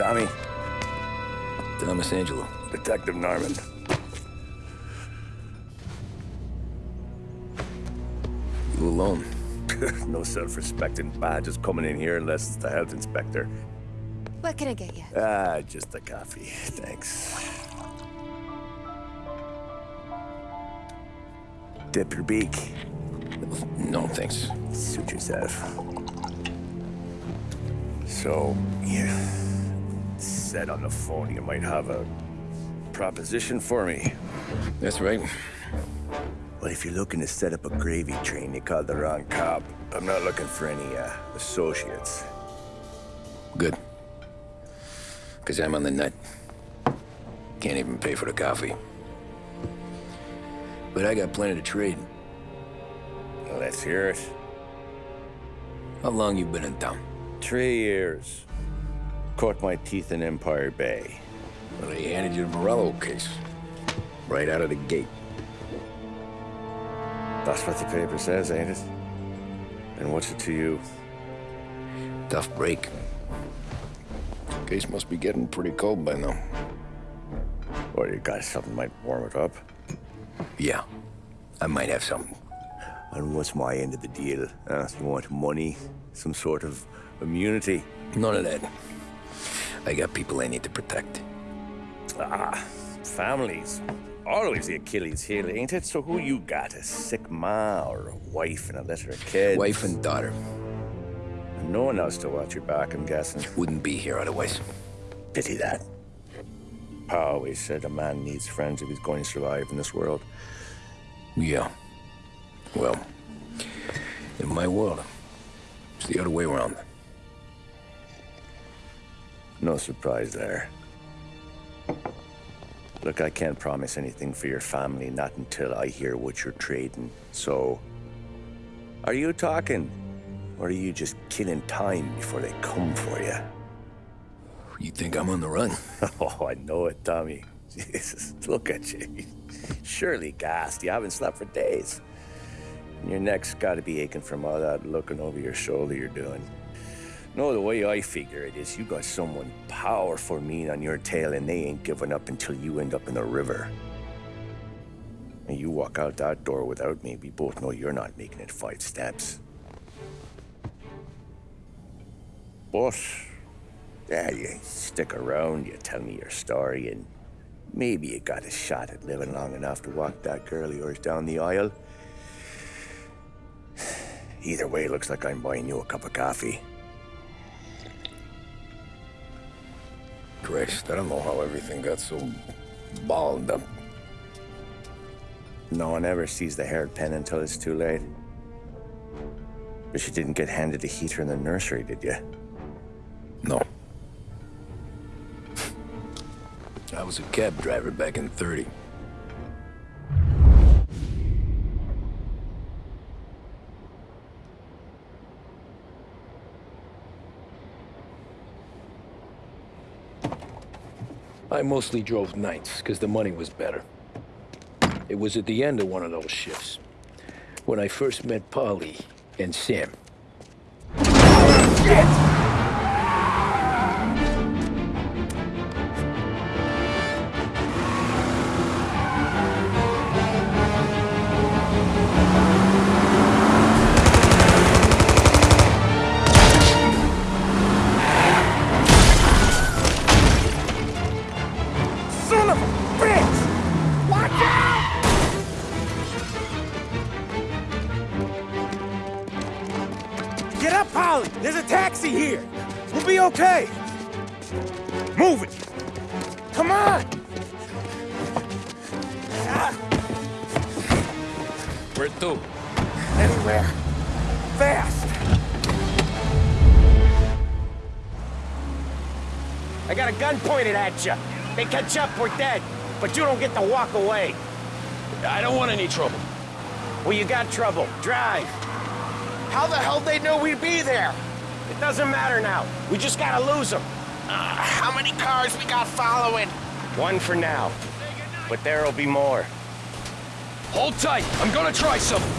Tommy. Thomas Angelo. Detective Norman. You alone? no self-respecting badges coming in here unless it's the health inspector. What can I get you? Ah, just a coffee. Thanks. Dip your beak. No, thanks. Suit yourself. So, you said on the phone you might have a proposition for me. That's right. Well, if you're looking to set up a gravy train, you called the wrong cop. I'm not looking for any, uh, associates. Good. Because I'm on the nut. Can't even pay for the coffee. But I got plenty to trade. Let's hear it. How long you been in town? Three years. Caught my teeth in Empire Bay. Well, they handed you the Morello case. Right out of the gate. That's what the paper says, ain't it? And what's it to you? Tough break. Case must be getting pretty cold by now. Or you got something might warm it up? Yeah. I might have something. And what's my end of the deal? Uh, you want money? Some sort of immunity? None of that. I got people I need to protect. Ah, families. Always the Achilles heel, ain't it? So who you got? A sick ma or a wife and a litter of kids? Wife and daughter. And no one else to watch your back, I'm guessing. Wouldn't be here otherwise. Pity that. Pa always said a man needs friends if he's going to survive in this world. Yeah. Well, in my world, it's the other way around. No surprise there. Look, I can't promise anything for your family, not until I hear what you're trading. So, are you talking? Or are you just killing time before they come for you? You think I'm on the run? Oh, I know it, Tommy. Jesus, look at you. Surely gassed. You haven't slept for days. And your neck's got to be aching from all that looking over your shoulder you're doing. No, the way I figure it is you got someone powerful mean on your tail and they ain't giving up until you end up in the river. And you walk out that door without me, we both know you're not making it five steps. But, yeah, you stick around, you tell me your story, and maybe you got a shot at living long enough to walk that girl of yours down the aisle. Either way, looks like I'm buying you a cup of coffee. I don't know how everything got so balled up. No one ever sees the hairpin until it's too late. But you didn't get handed a heater in the nursery, did you? No. I was a cab driver back in 30. I mostly drove nights, because the money was better. It was at the end of one of those shifts, when I first met Paulie and Sam. Pointed at you. They catch up, we're dead. But you don't get to walk away. I don't want any trouble. Well, you got trouble. Drive. How the hell they know we'd be there? It doesn't matter now. We just gotta lose them. Uh, how many cars we got following? One for now. But there'll be more. Hold tight. I'm gonna try something.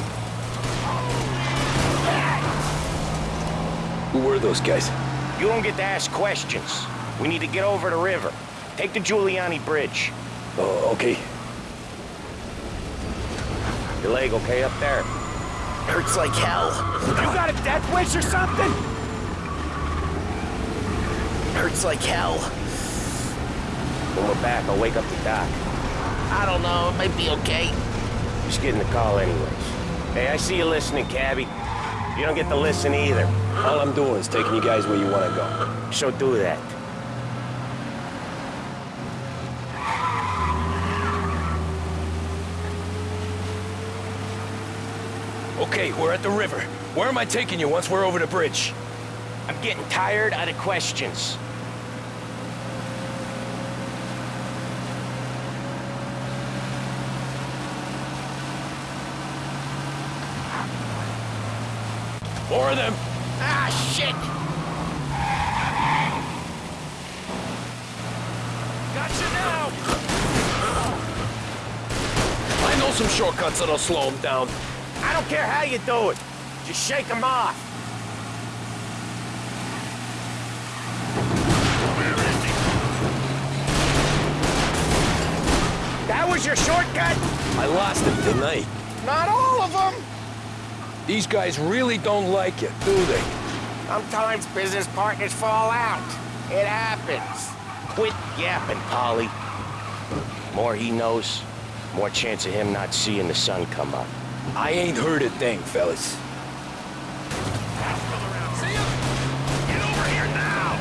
Who were those guys? You don't get to ask questions. We need to get over the river. Take the Giuliani Bridge. Oh, okay. Your leg okay up there? Hurts like hell. You got a death wish or something? Hurts like hell. When we're back, I'll wake up the doc. I don't know, it might be okay. Just getting the call anyways. Hey, I see you listening, cabbie. You don't get to listen either. All I'm doing is taking you guys where you want to go. So do that. Okay, we're at the river. Where am I taking you once we're over the bridge? I'm getting tired out of questions. More of them. Ah, shit! Gotcha now! I know some shortcuts that'll slow them down. I don't care how you do it. Just shake them off. That was your shortcut? I lost him, tonight. Not Not all of them! These guys really don't like it, do they? Sometimes business partners fall out. It happens. Quit yapping, Paulie. More he knows, more chance of him not seeing the sun come up. I ain't heard a thing, fellas. Get over here now!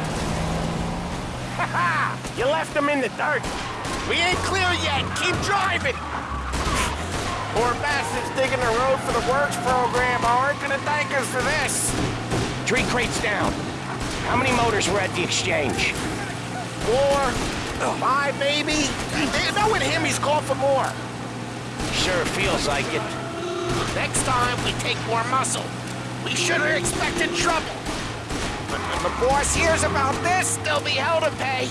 Ha ha! You left them in the dirt. We ain't clear yet. Keep driving. Poor bastards digging the road for the works program aren't gonna thank us for this. Three crates down. How many motors were at the exchange? Four, oh. five, maybe. Knowing him, he's called for more. Sure feels like it. Next time, we take more muscle. We should have expected trouble. But when the boss hears about this, there'll be hell to pay.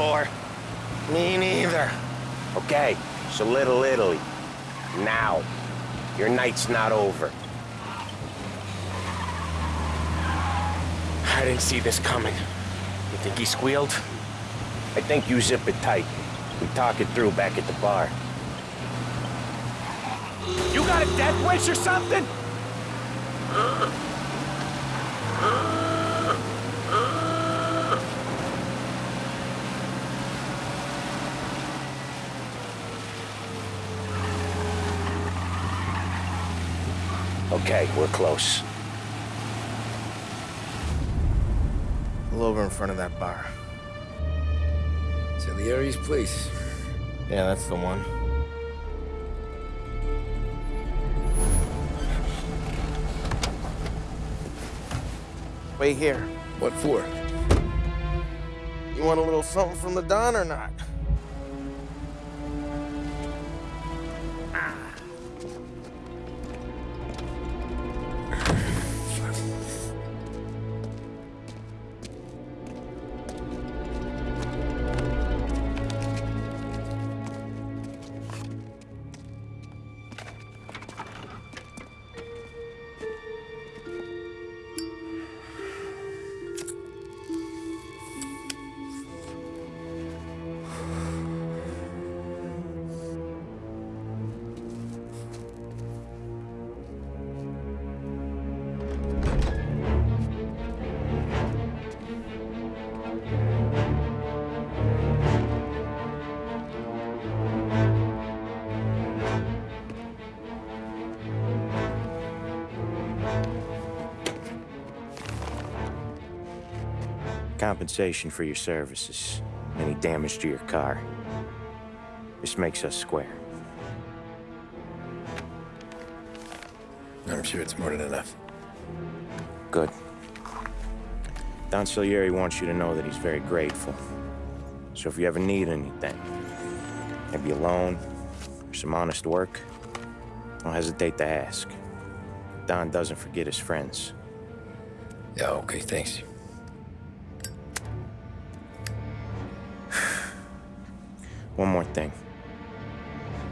Before. Me neither. Okay, so Little Italy. Now. Your night's not over. I didn't see this coming. You think he squealed? I think you zip it tight. We talk it through back at the bar. You got a death wish or something? Okay, we're close. Pull over in front of that bar. It's Salieri's place. Yeah, that's the one. Wait here. What for? You want a little something from the Don or not? Compensation for your services. Any damage to your car. This makes us square. I'm sure it's more than enough. Good. Don Salieri wants you to know that he's very grateful. So if you ever need anything, maybe a loan or some honest work, don't hesitate to ask. Don doesn't forget his friends. Yeah, okay, thanks. One more thing.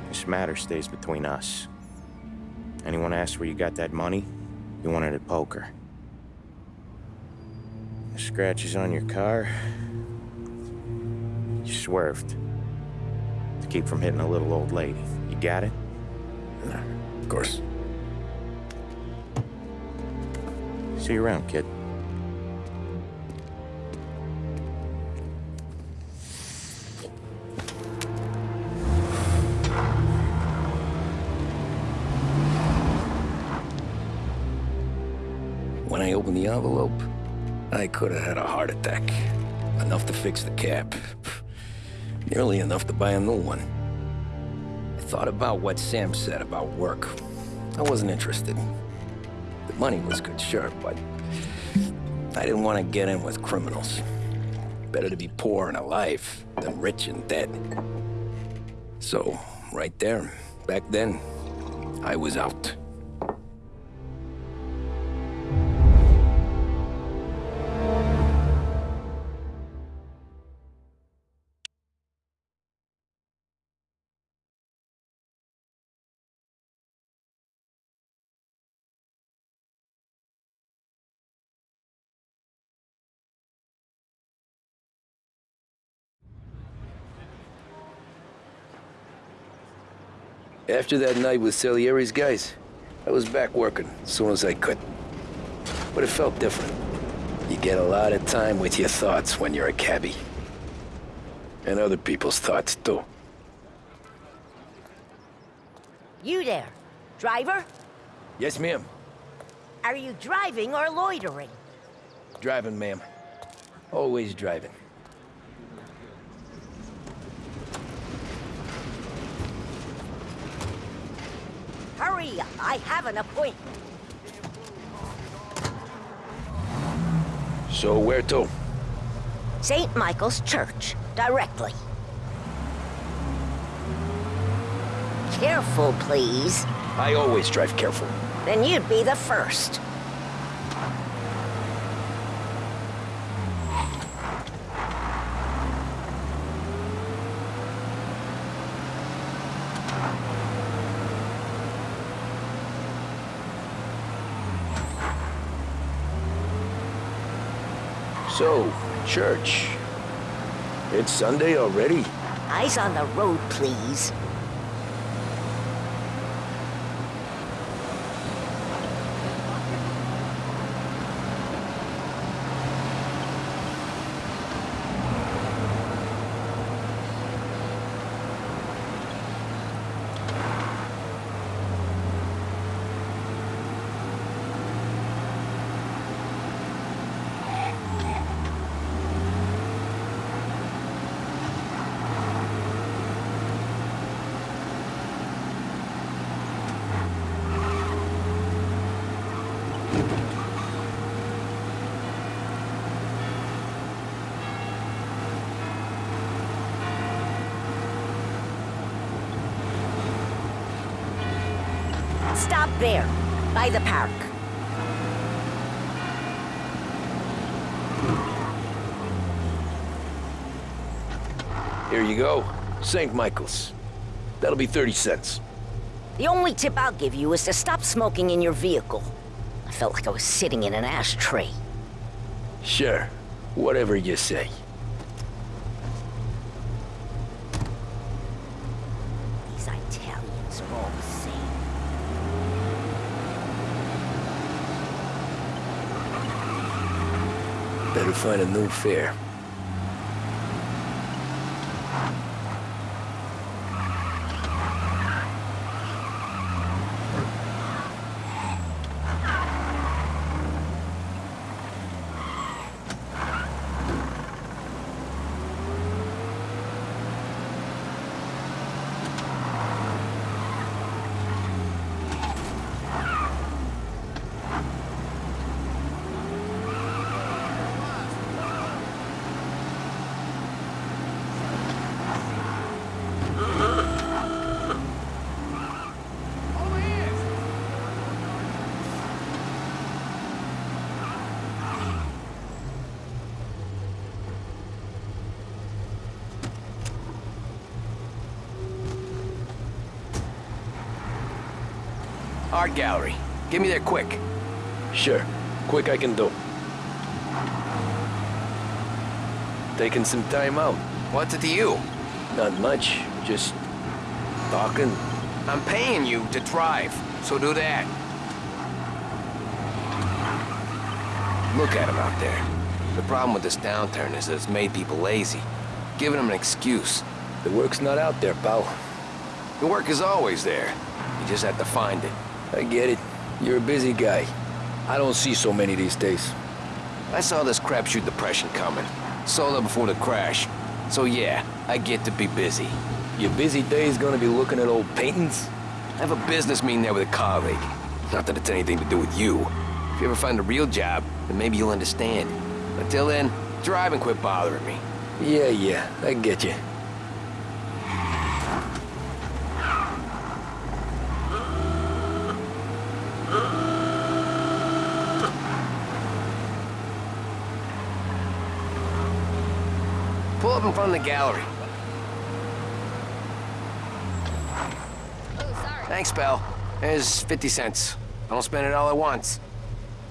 This matter stays between us. Anyone asks where you got that money, you wanted it at poker. The scratches on your car, you swerved. To keep from hitting a little old lady. You got it? Of course. See you around, kid. Could have had a heart attack. Enough to fix the cap. Nearly enough to buy a new one. I thought about what Sam said about work. I wasn't interested. The money was good, sure, but I didn't want to get in with criminals. Better to be poor and alive than rich and dead. So, right there, back then, I was out. After that night with Salieri's guys, I was back working as soon as I could. But it felt different. You get a lot of time with your thoughts when you're a cabbie. And other people's thoughts, too. You there. Driver? Yes, ma'am. Are you driving or loitering? Driving, ma'am. Always driving. Hurry, I have an appointment. So where to? St. Michael's Church, directly. Careful, please. I always drive careful. Then you'd be the first. So, church. It's Sunday already? Eyes on the road, please. Stop there, by the park. Here you go. St. Michael's. That'll be 30 cents. The only tip I'll give you is to stop smoking in your vehicle. I felt like I was sitting in an ashtray. Sure. Whatever you say. These Italians are all the same. Better find a new fare. Art gallery. Get me there quick. Sure. Quick I can do. Taking some time out. What's it to you? Not much. Just talking. I'm paying you to drive, so do that. Look at him out there. The problem with this downturn is that it's made people lazy, giving them an excuse. The work's not out there, pal. The work is always there. You just have to find it. I get it. You're a busy guy. I don't see so many these days. I saw this crapshoot depression coming. Saw it before the crash. So yeah, I get to be busy. Your busy day's gonna be looking at old paintings? I have a business meeting there with a colleague. Not that it's anything to do with you. If you ever find a real job, then maybe you'll understand. Until then, drive and quit bothering me. Yeah, yeah, I get you. Pull up in front of the gallery. Oh, sorry. Thanks, pal. Here's 50 cents. I don't spend it all at once.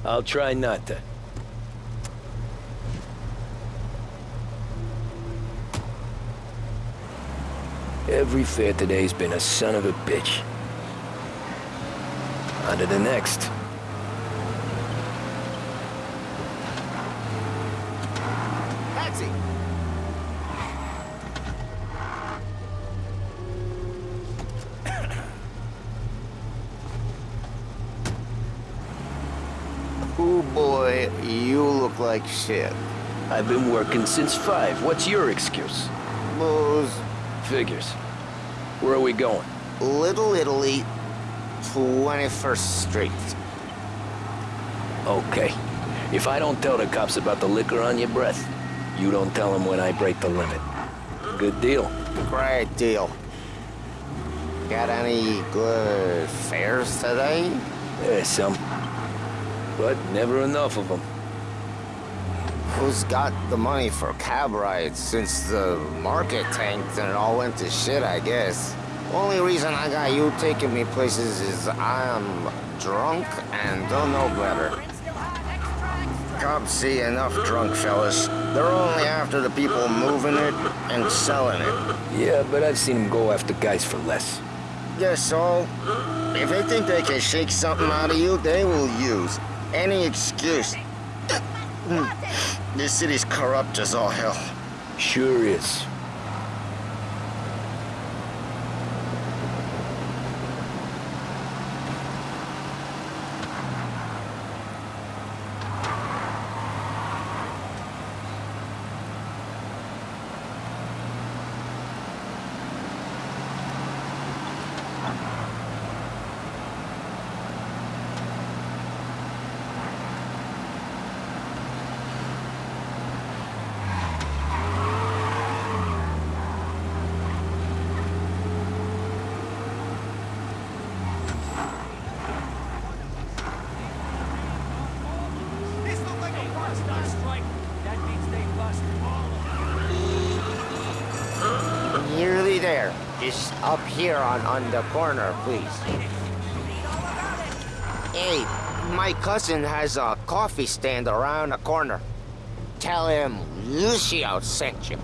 I'll try not to. Every fair today's been a son of a bitch. On to the next. Taxi! Oh boy, you look like shit. I've been working since five. What's your excuse? Booze, Figures. Where are we going? Little Italy, 21st Street. Okay. If I don't tell the cops about the liquor on your breath, you don't tell them when I break the limit. Good deal. Great deal. Got any good fares today? There's some. But never enough of them. Who's got the money for cab rides since the market tanked and it all went to shit, I guess? Only reason I got you taking me places is I'm drunk and don't know better. Cops see enough drunk fellas. They're only after the people moving it and selling it. Yeah, but I've seen them go after guys for less. Guess so. If they think they can shake something out of you, they will use any excuse. Hmm. this city's corrupt as all hell. Sure is. There. Just up here on, on the corner, please. Hey, my cousin has a coffee stand around the corner. Tell him Lucio sent you.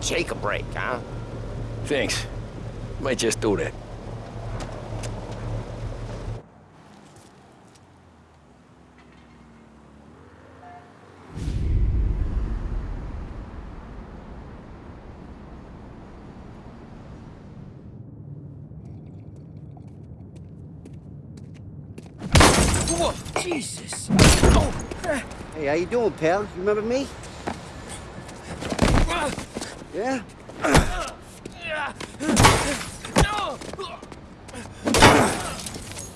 Take a break, huh? Thanks. Might just do that. Jesus! Hey, how you doing, pal? You remember me? Yeah?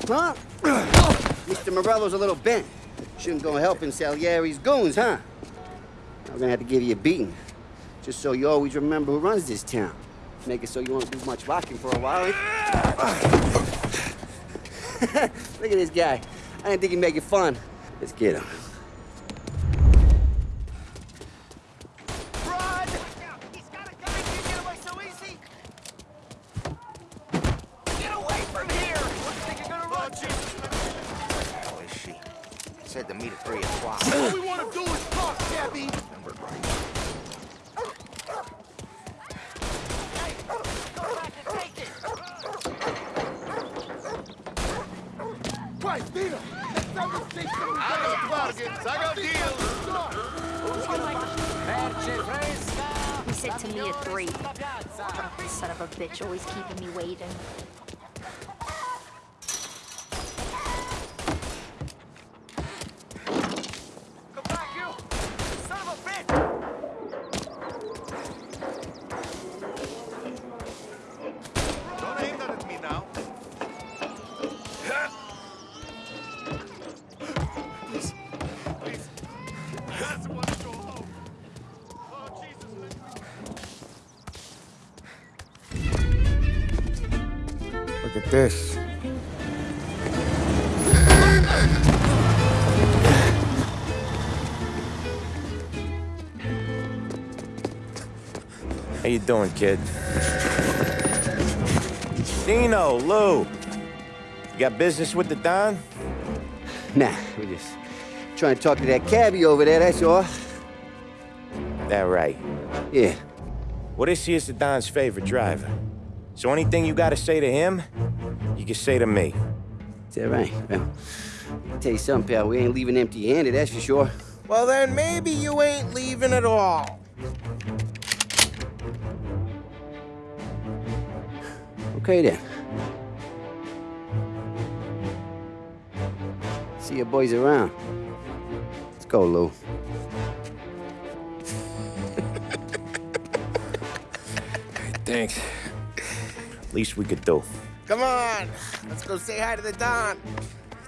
Huh? Mr. Morello's a little bent. Shouldn't go helping Salieri's goons, huh? I'm gonna have to give you a beating. Just so you always remember who runs this town. Make it so you won't do much rocking for a while. Eh? Look at this guy. I didn't think he'd make it fun. Let's get him. Run! He's got a gun! You get away so easy! Get away from here! What do you think you're gonna run? said to meet at 3 o'clock. All we want to do is talk, Gabby. Christ, Dina! Next time you see something, I got bargains. I got deals. He said to me a three. Son of a bitch, always keeping me waiting. Doing, kid? Dino, Lou. You got business with the Don? Nah, we just trying to talk to that cabbie over there, that's all. That right. Yeah. Well, this here's the Don's favorite driver. So anything you gotta say to him, you can say to me. Is that right? Well, I'll tell you something, pal. We ain't leaving empty-handed, that's for sure. Well, then maybe you ain't leaving at all. Okay, then. See your boys around. Let's go, Lou. Thanks. At least we could do. Come on! Let's go say hi to the Don.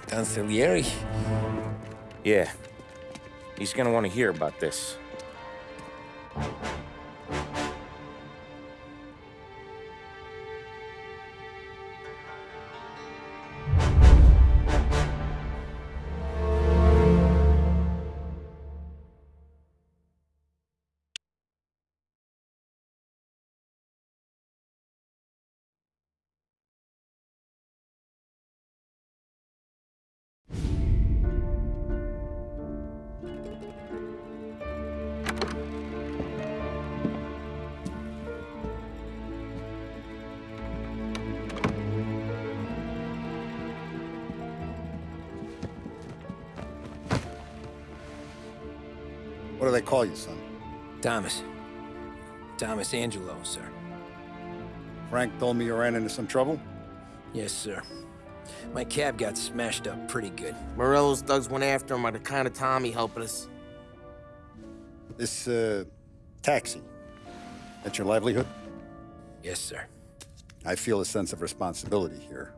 Don Salieri? Yeah. He's gonna want to hear about this. Do they call you, son? Thomas. Thomas Angelo, sir. Frank told me you ran into some trouble? Yes, sir. My cab got smashed up pretty good. Morello's thugs went after him by the kind of Tommy helping us. This, uh, taxi. That's your livelihood? Yes, sir. I feel a sense of responsibility here.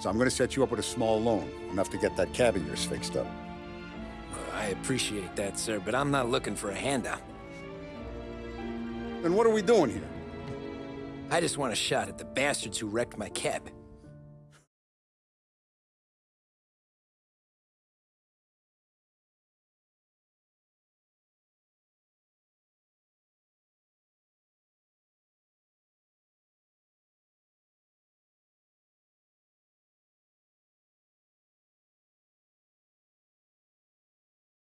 So I'm gonna set you up with a small loan, enough to get that cab of yours fixed up. I appreciate that, sir, but I'm not looking for a handout. Then what are we doing here? I just want a shot at the bastards who wrecked my cab.